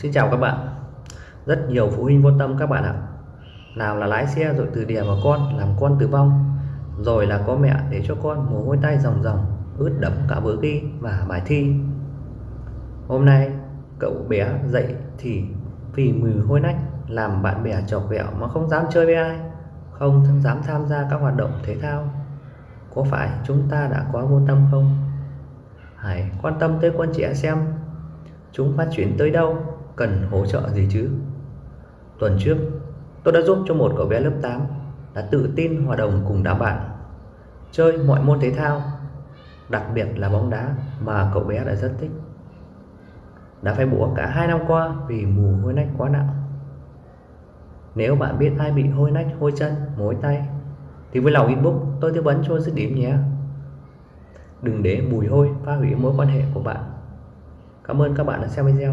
Xin chào các bạn. Rất nhiều phụ huynh vô tâm các bạn ạ. Nào là lái xe rồi từ đè vào con Làm con tử vong. Rồi là có mẹ để cho con mồ hôi tay ròng ròng Ướt đẫm cả bữa ghi và bài thi. Hôm nay cậu bé dậy thì vì mùi hôi nách Làm bạn bè chọc ghẹo mà không dám chơi với ai. Không dám tham gia các hoạt động thể thao. Có phải chúng ta đã quá vô tâm không? Hãy quan tâm tới con trẻ xem. Chúng phát triển tới đâu, cần hỗ trợ gì chứ. Tuần trước, tôi đã giúp cho một cậu bé lớp 8 đã tự tin hòa đồng cùng đám bạn, chơi mọi môn thể thao, đặc biệt là bóng đá mà cậu bé đã rất thích. Đã phải bủa cả hai năm qua vì mù hôi nách quá nặng. Nếu bạn biết ai bị hôi nách, hôi chân, mối tay thì với lòng inbox tôi tư vấn cho dứt điểm nhé. Đừng để mùi hôi phá hủy mối quan hệ của bạn. Cảm ơn các bạn đã xem video.